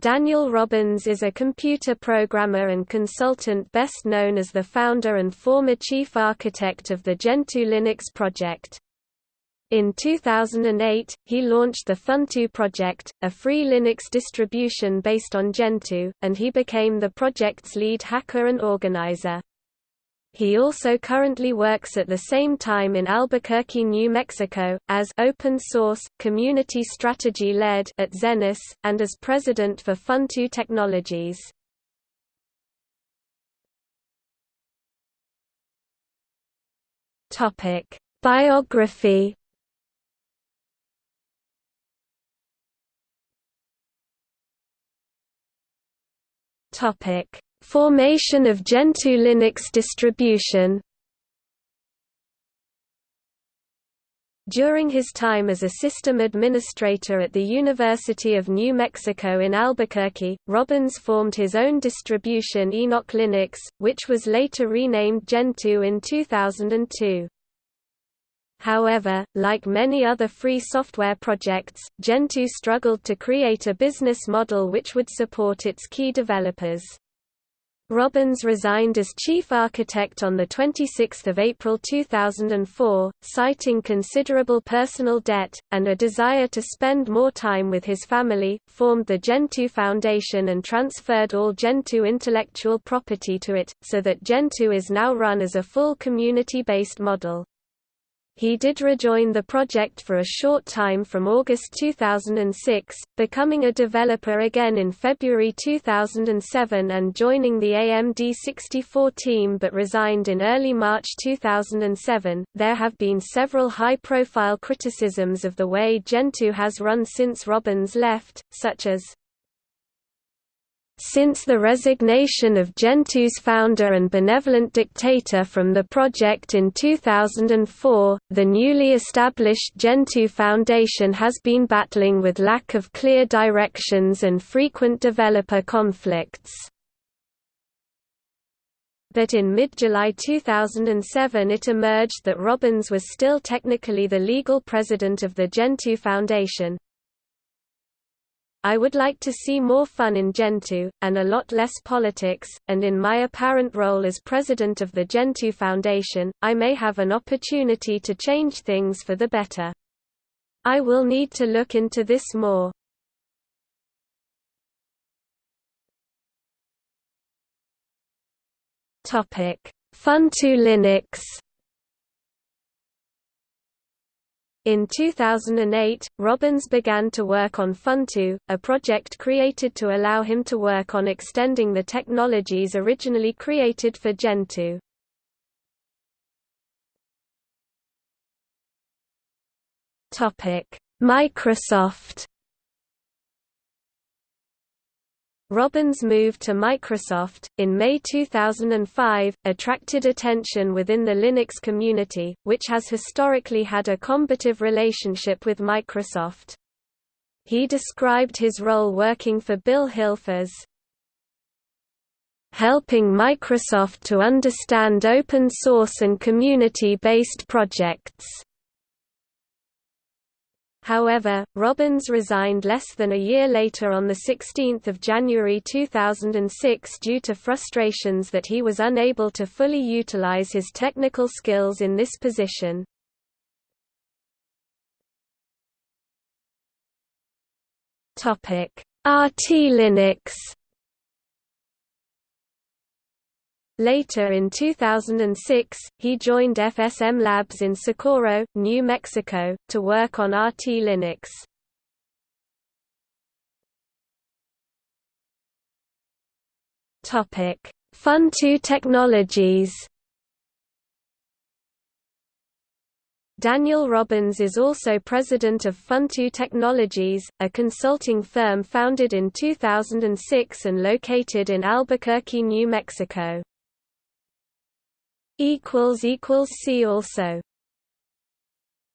Daniel Robbins is a computer programmer and consultant best known as the founder and former chief architect of the Gentoo Linux project. In 2008, he launched the Funtoo project, a free Linux distribution based on Gentoo, and he became the project's lead hacker and organizer. He also currently works at the same time in Albuquerque, New Mexico, as open source, community strategy lead at Zenoss, and as president for Funtoo Technologies. Biography. Topic: Formation of Gentoo Linux distribution During his time as a system administrator at the University of New Mexico in Albuquerque, Robbins formed his own distribution Enoch Linux, which was later renamed Gentoo in 2002. However, like many other free software projects, Gentoo struggled to create a business model which would support its key developers. Robbins resigned as chief architect on 26 April 2004, citing considerable personal debt, and a desire to spend more time with his family, formed the Gentoo Foundation and transferred all Gentoo intellectual property to it, so that Gentoo is now run as a full community-based model. He did rejoin the project for a short time from August 2006, becoming a developer again in February 2007 and joining the AMD64 team but resigned in early March 2007. There have been several high profile criticisms of the way Gentoo has run since Robbins left, such as since the resignation of Gentoo's founder and benevolent dictator from the project in 2004, the newly established Gentoo Foundation has been battling with lack of clear directions and frequent developer conflicts. But in mid-July 2007 it emerged that Robbins was still technically the legal president of the Gentoo Foundation, I would like to see more fun in Gentoo, and a lot less politics, and in my apparent role as president of the Gentoo Foundation, I may have an opportunity to change things for the better. I will need to look into this more. Funtoo Linux In 2008, Robbins began to work on Funtoo, a project created to allow him to work on extending the technologies originally created for Gentoo. Microsoft Robbins' move to Microsoft, in May 2005, attracted attention within the Linux community, which has historically had a combative relationship with Microsoft. He described his role working for Bill Hilf as helping Microsoft to understand open source and community-based projects. However, Robbins resigned less than a year later on 16 January 2006 due to frustrations that he was unable to fully utilize his technical skills in this position. RT Linux Later in 2006, he joined FSM Labs in Socorro, New Mexico, to work on RT Linux. Topic: Funtoo Technologies Daniel Robbins is also president of Funtoo Technologies, a consulting firm founded in 2006 and located in Albuquerque, New Mexico. See also